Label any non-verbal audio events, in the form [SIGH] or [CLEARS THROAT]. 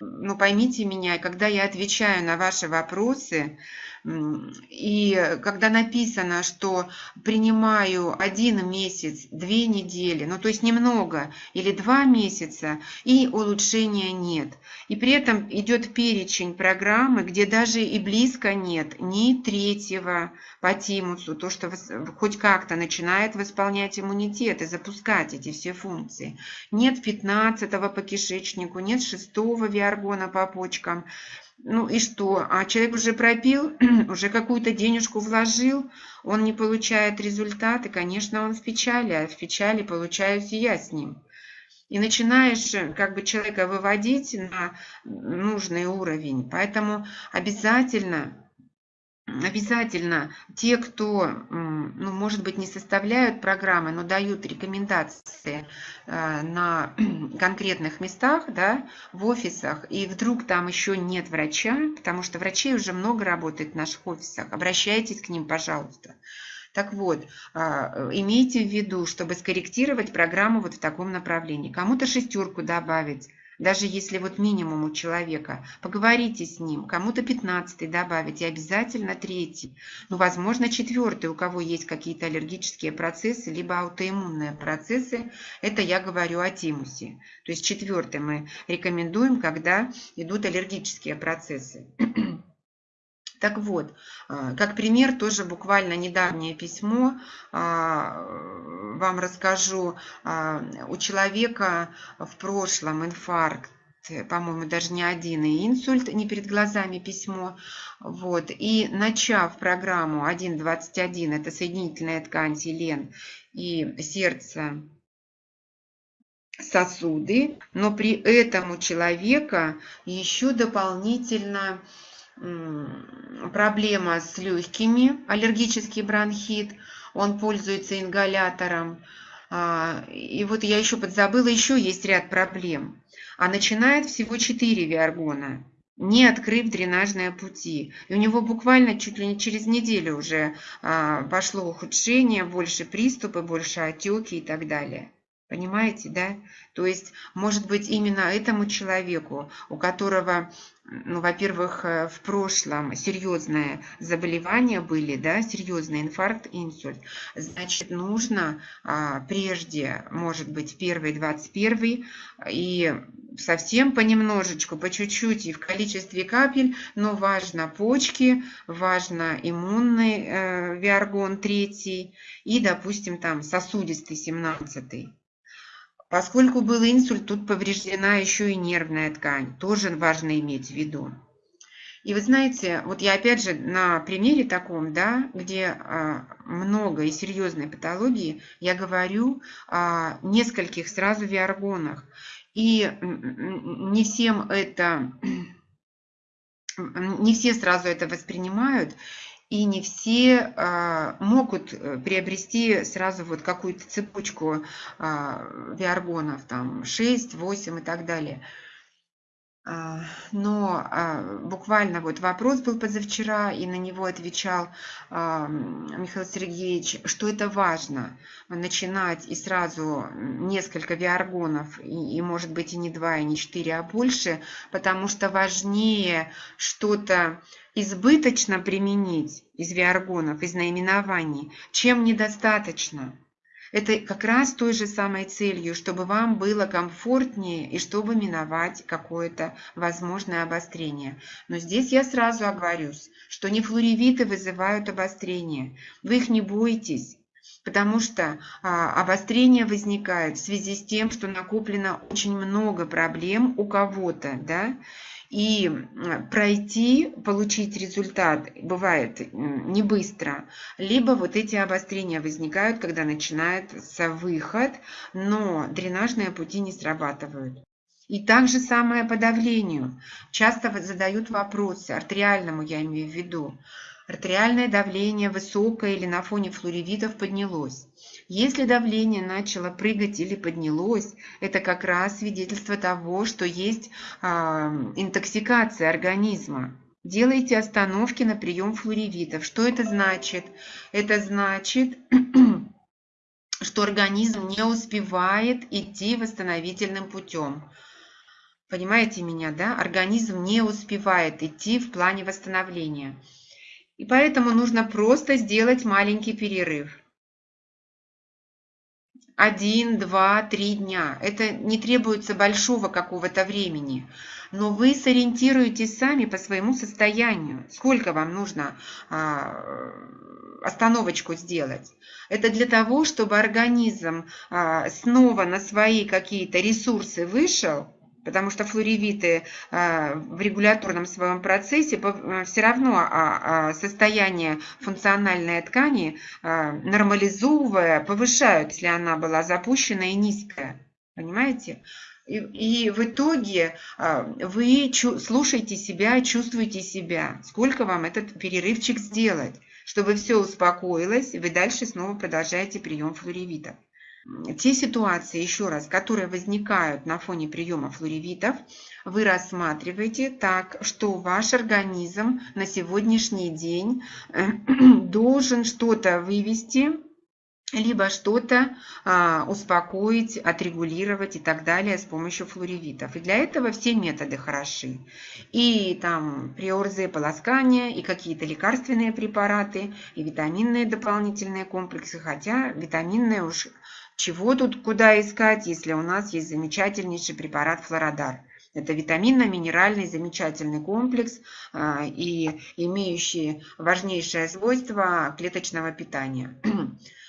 Ну, поймите меня, когда я отвечаю на ваши вопросы, и когда написано, что принимаю один месяц, две недели, ну то есть немного, или два месяца, и улучшения нет. И при этом идет перечень программы, где даже и близко нет ни третьего по тимусу, то, что хоть как-то начинает восполнять иммунитет и запускать эти все функции. Нет 15 по кишечнику, нет 6 виаргона по почкам. Ну и что? А человек уже пропил, [CLEARS THROAT] уже какую-то денежку вложил, он не получает результаты, конечно, он в печали, а в печали получаюсь я с ним. И начинаешь как бы человека выводить на нужный уровень. Поэтому обязательно обязательно те, кто, ну, может быть, не составляют программы, но дают рекомендации э, на [CLEARS THROAT] конкретных местах, да, в офисах, и вдруг там еще нет врача, потому что врачей уже много работает в наших офисах, обращайтесь к ним, пожалуйста. Так вот, а, имейте в виду, чтобы скорректировать программу вот в таком направлении. Кому-то шестерку добавить, даже если вот минимум у человека, поговорите с ним, кому-то 15 добавить и обязательно третий, ну, возможно, четвертый, у кого есть какие-то аллергические процессы, либо аутоиммунные процессы, это я говорю о тимусе. То есть четвертый мы рекомендуем, когда идут аллергические процессы. [CLEARS THROAT] Так вот, а, как пример, тоже буквально недавнее письмо, а, вам расскажу, а, у человека в прошлом инфаркт, по-моему, даже не один, и инсульт, не перед глазами письмо. Вот. И начав программу 1.21, это соединительная ткань селен и сердце, сосуды, но при этом у человека еще дополнительно проблема с легкими, аллергический бронхит, он пользуется ингалятором. А, и вот я еще подзабыла, еще есть ряд проблем. А начинает всего 4 виаргона, не открыв дренажные пути. И у него буквально чуть ли не через неделю уже а, пошло ухудшение, больше приступы, больше отеки и так далее. Понимаете, да? То есть, может быть, именно этому человеку, у которого, ну, во-первых, э, в прошлом серьезные заболевания были, да, серьезный инфаркт, инсульт, значит, нужно а, прежде, может быть, первый, двадцать первый, и совсем понемножечку, по чуть-чуть и в количестве капель, но важно почки, важно иммунный э, виаргон третий и, допустим, там сосудистый семнадцатый. Поскольку был инсульт, тут повреждена еще и нервная ткань. Тоже важно иметь в виду. И вы знаете, вот я опять же на примере таком, да, где а, много и серьезной патологии, я говорю о нескольких сразу виаргонах. И не всем это, не все сразу это воспринимают и не все а, могут э, приобрести сразу вот какую-то цепочку а, виаргонов, там 6, 8 и так далее. А, но буквально вот вопрос был позавчера, и на него отвечал Михаил Сергеевич, что это важно, начинать и сразу несколько виаргонов, и, и может быть и не два, и не четыре, а больше, потому что важнее что-то избыточно применить из виаргонов, из наименований, чем недостаточно. Это как раз той же самой целью, чтобы вам было комфортнее и чтобы миновать какое-то возможное обострение. Но здесь я сразу оговорюсь, что не флоревиты вызывают обострение. Вы их не бойтесь, потому что а, обострение возникает в связи с тем, что накоплено очень много проблем у кого-то, да, и пройти, получить результат бывает не быстро, либо вот эти обострения возникают, когда начинается выход, но дренажные пути не срабатывают. И так же самое по давлению. Часто задают вопросы, артериальному я имею в виду. Артериальное давление высокое или на фоне флоревитов поднялось. Если давление начало прыгать или поднялось, это как раз свидетельство того, что есть э, интоксикация организма. Делайте остановки на прием флоревитов. Что это значит? Это значит, [CLEARS THROAT] что организм не успевает идти восстановительным путем. Понимаете меня, да? Организм не успевает идти в плане восстановления. И поэтому нужно просто сделать маленький перерыв. Один, два, три дня. Это не требуется большого какого-то времени. Но вы сориентируетесь сами по своему состоянию. Сколько вам нужно а, остановочку сделать? Это для того, чтобы организм а, снова на свои какие-то ресурсы вышел, потому что флоревиты а, в регуляторном своем процессе а, все равно а, состояние функциональной ткани, нормализовывая, повышают, если она была запущена и низкая. Понимаете? И, и в итоге вы слушаете себя, чувствуете себя. Сколько вам этот перерывчик сделать, чтобы все успокоилось, и вы дальше снова продолжаете прием флоревитов те ситуации, еще раз, которые возникают на фоне приема флоревитов, вы рассматриваете так, что ваш организм на сегодняшний день э, [CLEARS THROAT] должен что-то вывести, либо что-то а, успокоить, отрегулировать и так далее с помощью флоревитов. И для этого все методы хороши. И там приорзы, полоскания, и какие-то лекарственные препараты, и витаминные дополнительные комплексы, хотя витаминные уж чего тут куда искать, если у нас есть замечательнейший препарат Флородар? Это витаминно-минеральный замечательный комплекс и имеющий важнейшее свойство клеточного питания. [CLEARS THROAT]